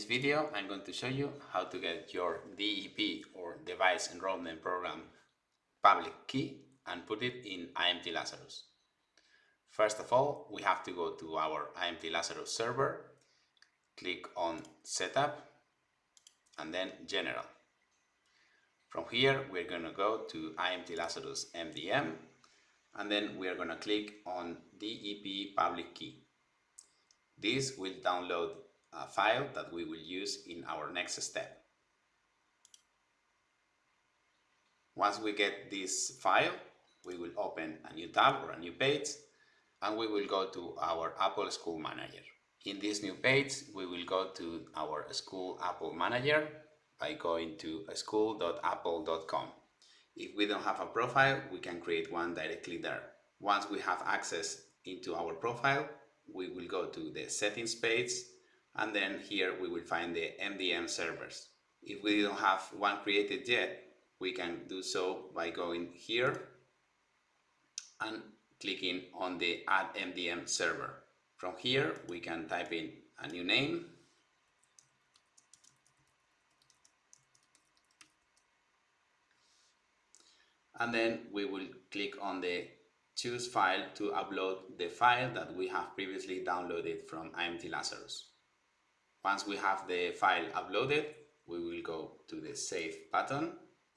video I'm going to show you how to get your DEP or Device Enrollment Program public key and put it in IMT Lazarus. First of all, we have to go to our IMT Lazarus server, click on Setup, and then General. From here, we're going to go to IMT Lazarus MDM, and then we are going to click on DEP public key. This will download a file that we will use in our next step. Once we get this file, we will open a new tab or a new page and we will go to our Apple School Manager. In this new page, we will go to our School Apple Manager by going to school.apple.com. If we don't have a profile, we can create one directly there. Once we have access into our profile, we will go to the settings page and then here we will find the MDM servers. If we don't have one created yet, we can do so by going here and clicking on the add MDM server. From here we can type in a new name and then we will click on the choose file to upload the file that we have previously downloaded from IMT Lazarus. Once we have the file uploaded, we will go to the Save button.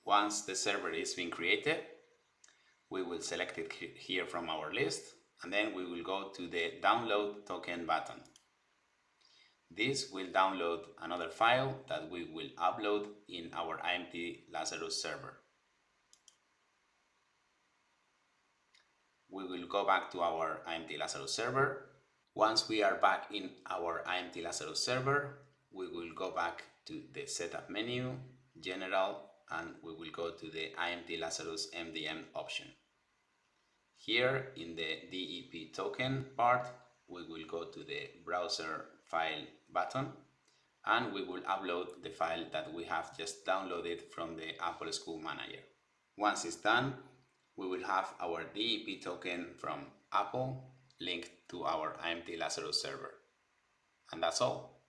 Once the server is being created, we will select it here from our list, and then we will go to the Download Token button. This will download another file that we will upload in our IMT Lazarus server. we will go back to our IMT Lazarus server. Once we are back in our IMT Lazarus server, we will go back to the setup menu, general, and we will go to the IMT Lazarus MDM option. Here in the DEP token part, we will go to the browser file button and we will upload the file that we have just downloaded from the Apple School Manager. Once it's done, we will have our DEP token from Apple linked to our IMT Lazarus server. And that's all.